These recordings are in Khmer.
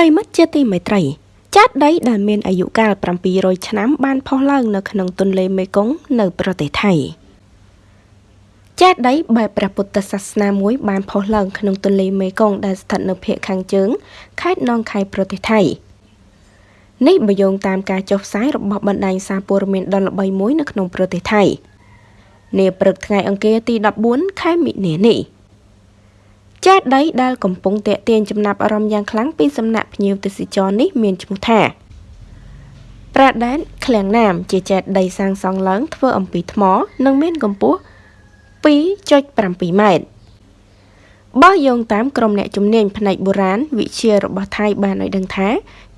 ប្រិមិត្តជាទីមេត្រីចាត់ដីដែលមានអាយុកាល700ឆ្នាំបានផុសឡើងនៅក្នុងទន្លេមេគង្គនៅប្រទេសថៃចាត់ដីបែបព្រះពុទ្ធសាសនាមួយបានផុសឡើងក្នុងទន្លេមេគង្គដែលស្ថិតនៅភាគខាងជើងខេត្តនងខៃប្រទេសថៃនេះបើយោងតាមការចុះផ្សាយរបស់បណ្ដាញសារព័ត៌មានដ៏ល្បីមួយនៅក្នុងប្រទេសថៃនាព្រឹកថ្ងៃអង្គារទី14ខែមិនិនានេះ ចេតិយដែលកំពុងតេទៀងចំណាប់អារម្មណ៍យ៉ាងខ្លាំងពីសំណាក់ភ្ញៀវទេសចរនេះមានឈ្មោះថាប្រាដែនឃ្លាំងណាម ជាចេតិយសាងសង់ឡើងធ្វើអំពីថ្ម និងមានកម្ពស់2.7ម៉ែត្របើយោងតាមក្រុមអ្នកជំនាញផ្នែកបុរាណវិទ្យារបស់ថៃបានឲ្យដឹងថា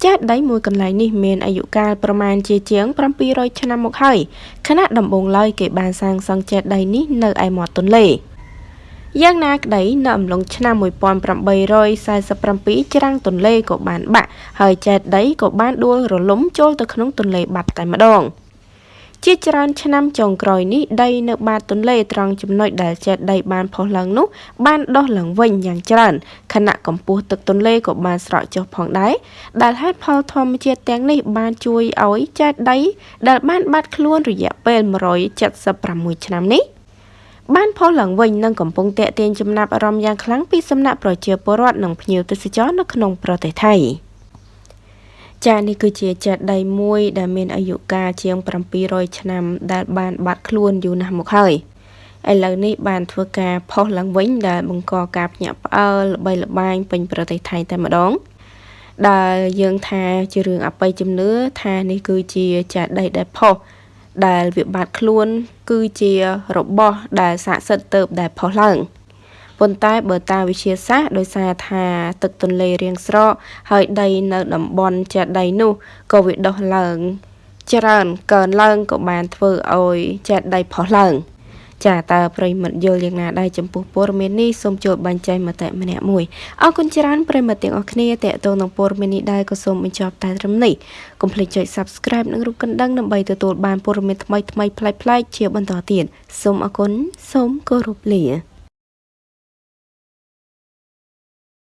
ចេតិយមួយកន្លែងនេះមានអាយុកាលប្រមាណជាជាង700ឆ្នាំមកហើយខណៈដំបូងឡើយគេបានសាងសង់ចេតិយនេះនៅឯមាត់ទន្លេ។ យ៉ាងណាក្តីនៅអំឡុងឆ្នាំ1847ច្រាំងទន្លេក៏បានបាក់ហើយចេតិយក៏បានដួលរលំចូលទៅក្នុងទន្លេបាត់តែម្ដងជាច្រើនឆ្នាំចុងក្រោយនេះដីនៅបាតទន្លេត្រង់ចំណុចដែលចេតិយបានផុសឡើងនោះបានដុះឡើងវិញយ៉ាងច្រើនខណៈកម្ពស់ទឹកទន្លេក៏បានស្រកចុះផងដែរដែលហេតុផលធម្មជាតិទាំងនេះបានជួយឲ្យចេតិយដែលបានបាត់ខ្លួនរយៈពេល176ឆ្នាំនេះ បានផុសឡើងវិញនិងកំពុងតេទៀងចំណាប់អារម្មណ៍យ៉ាងខ្លាំងពីសំណាក់ប្រជាពលរដ្ឋនិងភ្ញៀវទេសចរនៅក្នុងប្រទេសថៃចានេះគឺជាចេតិយមួយដែលមានអាយុកាលជាង700ឆ្នាំ ដែលបានបាត់ខ្លួនយូរណាស់មកហើយឥឡូវនេះបានធ្វើការផុសឡើងវិញដែលបង្កការភ្ញាក់ផ្អើលល្បីល្បាញពេញប្រទេសថៃតែម្ដងដែលយើងថាជារឿងអបិយជំនឿថានេះគឺជាចេតិយដែលផុស ដែលវាបាត់ខ្លួន គឺជារបស់ដែលស័ក្តិសិទ្ធិទៅដែលផុសឡើងប៉ុន្តែបើតាមវិទ្យាសាស្ត្រដោយសារថាទឹកទន្លេរៀងស្រកហើយដីនៅតំបន់ចេតិយនោះក៏វាដុះឡើង ច្រើនកើនឡើងក៏បានធ្វើឲ្យចេតិយផុសឡើង ចាតើប្រិមិត្តយល់យ៉ាងណាដែរចំពោះព័ត៌មាននេះសូមចូលបញ្ចេញមតិម្នាក់មួយអរគុណច្រើនប្រិមិត្តទាំងអស់គ្នាតេតងនឹងព័ត៌មាននេះដែរក៏សូមបញ្ចប់តែត្រឹមនេះកុំភ្លេចចុច Subscribe និងរូបកណ្ដឹងដើម្បីទទួលបានព័ត៌មានថ្មីៗប្លែកៗជាបន្តទៀតសូមអរគុណសូមគោរពលា